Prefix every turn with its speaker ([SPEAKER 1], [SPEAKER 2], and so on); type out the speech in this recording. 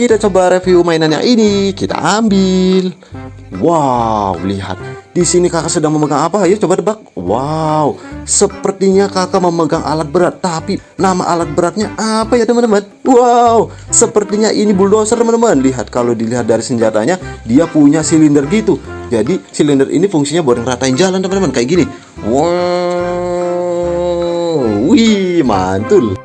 [SPEAKER 1] Kita coba review mainannya ini. Kita ambil. Wow, lihat. Di sini kakak sedang memegang apa? Ayo coba tebak. Wow, sepertinya kakak memegang alat berat. Tapi nama alat beratnya apa ya teman-teman? Wow, sepertinya ini bulldozer teman-teman. Lihat kalau dilihat dari senjatanya, dia punya silinder gitu. Jadi silinder ini fungsinya buat ngeratain jalan teman-teman kayak gini. Wow, wih mantul.